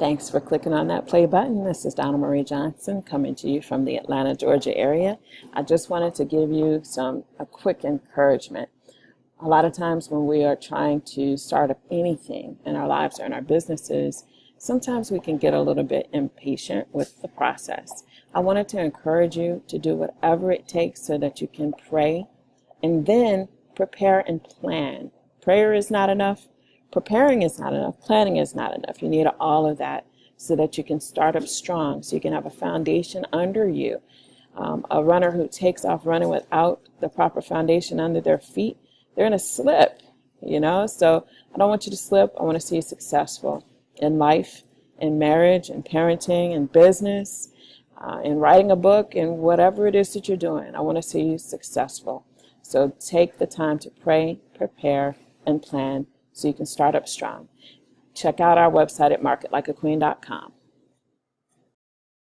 Thanks for clicking on that play button. This is Donna Marie Johnson coming to you from the Atlanta, Georgia area. I just wanted to give you some a quick encouragement. A lot of times when we are trying to start up anything in our lives or in our businesses, sometimes we can get a little bit impatient with the process. I wanted to encourage you to do whatever it takes so that you can pray and then prepare and plan. Prayer is not enough. Preparing is not enough. Planning is not enough. You need all of that so that you can start up strong, so you can have a foundation under you. Um, a runner who takes off running without the proper foundation under their feet, they're going to slip, you know? So I don't want you to slip. I want to see you successful in life, in marriage, in parenting, in business, uh, in writing a book, in whatever it is that you're doing. I want to see you successful. So take the time to pray, prepare, and plan so you can start up strong. Check out our website at marketlikeaqueen.com.